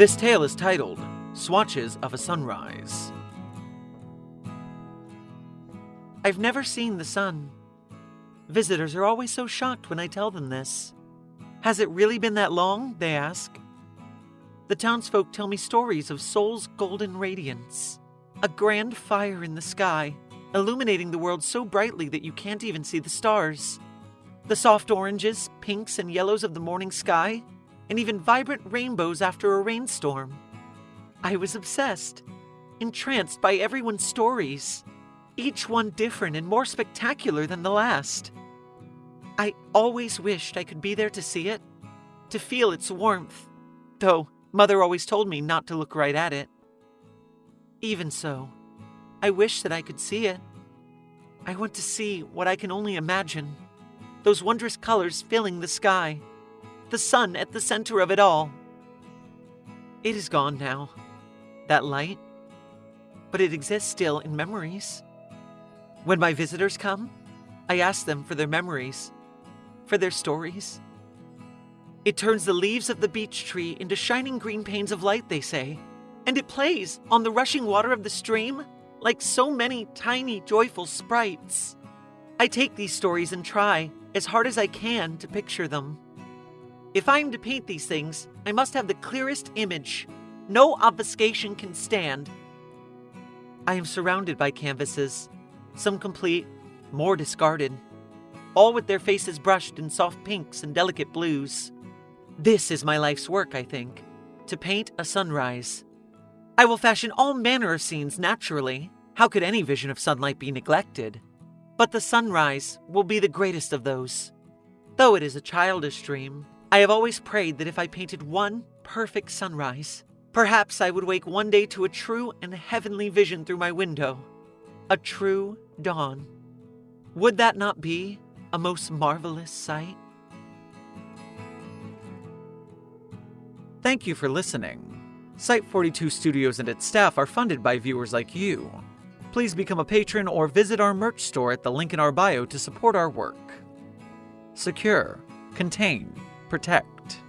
This tale is titled Swatches of a Sunrise. I've never seen the sun. Visitors are always so shocked when I tell them this. Has it really been that long? They ask. The townsfolk tell me stories of Sol's golden radiance, a grand fire in the sky, illuminating the world so brightly that you can't even see the stars. The soft oranges, pinks, and yellows of the morning sky, and even vibrant rainbows after a rainstorm. I was obsessed, entranced by everyone's stories, each one different and more spectacular than the last. I always wished I could be there to see it, to feel its warmth, though Mother always told me not to look right at it. Even so, I wish that I could see it. I want to see what I can only imagine those wondrous colors filling the sky, the sun at the center of it all. It is gone now, that light, but it exists still in memories. When my visitors come, I ask them for their memories, for their stories. It turns the leaves of the beech tree into shining green panes of light, they say, and it plays on the rushing water of the stream like so many tiny, joyful sprites. I take these stories and try, as hard as I can, to picture them. If I am to paint these things, I must have the clearest image. No obfuscation can stand. I am surrounded by canvases, some complete, more discarded, all with their faces brushed in soft pinks and delicate blues. This is my life's work, I think, to paint a sunrise. I will fashion all manner of scenes naturally. How could any vision of sunlight be neglected? But the sunrise will be the greatest of those. Though it is a childish dream, I have always prayed that if I painted one perfect sunrise, perhaps I would wake one day to a true and heavenly vision through my window. A true dawn. Would that not be a most marvelous sight? Thank you for listening. Site 42 Studios and its staff are funded by viewers like you. Please become a patron or visit our merch store at the link in our bio to support our work. Secure, contain, protect.